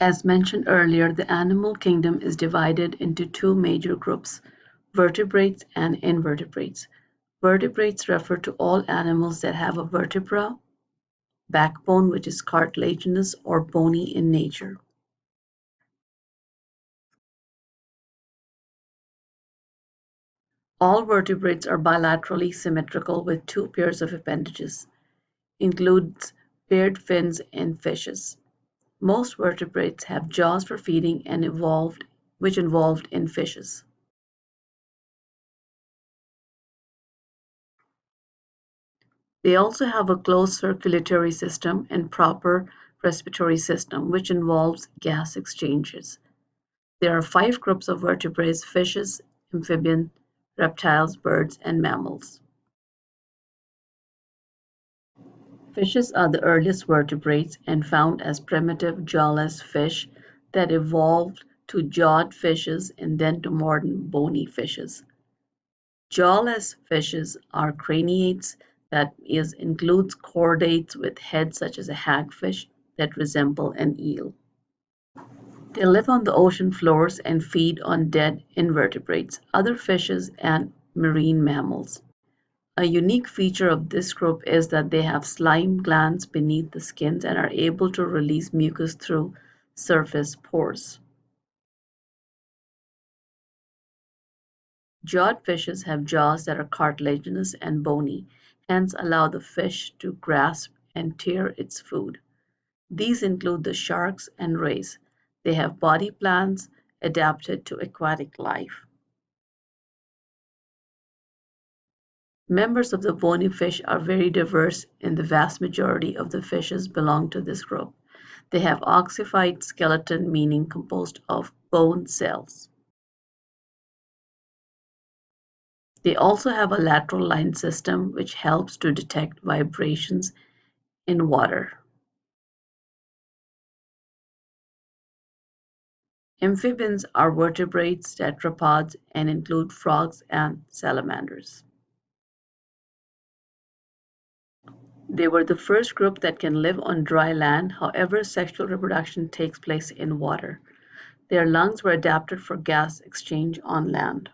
As mentioned earlier, the animal kingdom is divided into two major groups, vertebrates and invertebrates. Vertebrates refer to all animals that have a vertebra, backbone which is cartilaginous or bony in nature. All vertebrates are bilaterally symmetrical with two pairs of appendages. Includes paired fins in fishes. Most vertebrates have jaws for feeding and evolved which evolved in fishes. They also have a closed circulatory system and proper respiratory system, which involves gas exchanges. There are five groups of vertebrates, fishes, amphibians, reptiles, birds, and mammals. Fishes are the earliest vertebrates and found as primitive jawless fish that evolved to jawed fishes and then to modern bony fishes. Jawless fishes are craniates that is includes chordates with heads such as a hagfish that resemble an eel. They live on the ocean floors and feed on dead invertebrates, other fishes, and marine mammals. A unique feature of this group is that they have slime glands beneath the skins and are able to release mucus through surface pores. Jawed fishes have jaws that are cartilaginous and bony, hence allow the fish to grasp and tear its food. These include the sharks and rays. They have body plans adapted to aquatic life. Members of the bony fish are very diverse and the vast majority of the fishes belong to this group. They have ossified skeleton meaning composed of bone cells. They also have a lateral line system which helps to detect vibrations in water. Amphibians are vertebrates, tetrapods, and include frogs and salamanders. They were the first group that can live on dry land, however, sexual reproduction takes place in water. Their lungs were adapted for gas exchange on land.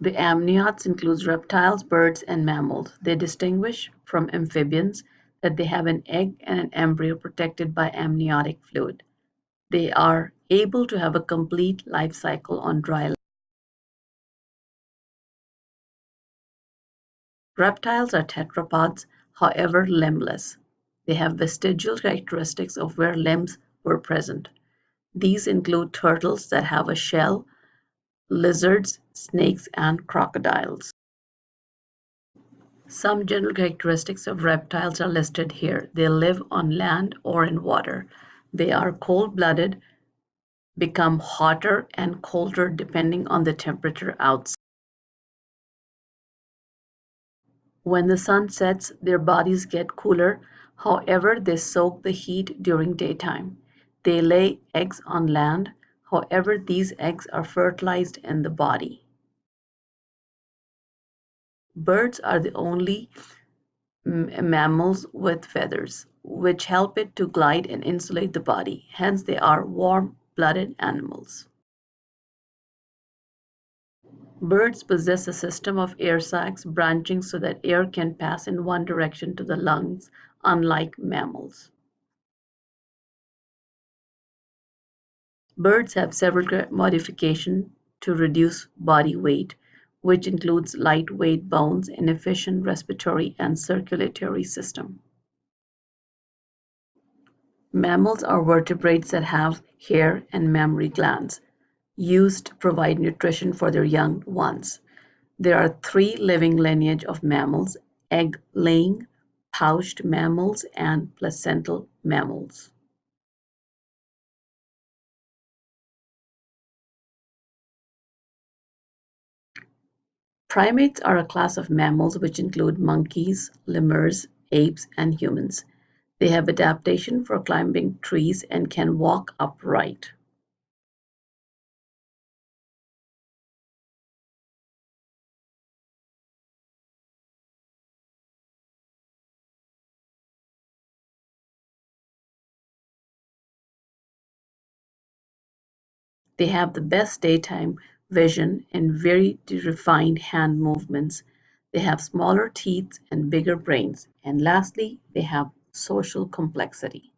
The amniotes include reptiles, birds, and mammals. They distinguish from amphibians that they have an egg and an embryo protected by amniotic fluid. They are able to have a complete life cycle on dry land. Reptiles are tetrapods, however limbless. They have vestigial characteristics of where limbs were present. These include turtles that have a shell, lizards, snakes, and crocodiles. Some general characteristics of reptiles are listed here. They live on land or in water. They are cold-blooded, become hotter and colder depending on the temperature outside. When the sun sets, their bodies get cooler. However, they soak the heat during daytime. They lay eggs on land. However, these eggs are fertilized in the body. Birds are the only mammals with feathers, which help it to glide and insulate the body. Hence, they are warm-blooded animals. Birds possess a system of air sacs branching so that air can pass in one direction to the lungs, unlike mammals. Birds have several modifications to reduce body weight which includes lightweight bones and efficient respiratory and circulatory system. Mammals are vertebrates that have hair and mammary glands used to provide nutrition for their young ones. There are three living lineage of mammals, egg-laying, pouched mammals, and placental mammals. Primates are a class of mammals which include monkeys, lemurs, apes, and humans. They have adaptation for climbing trees and can walk upright. They have the best daytime vision and very refined hand movements. They have smaller teeth and bigger brains. And lastly, they have social complexity.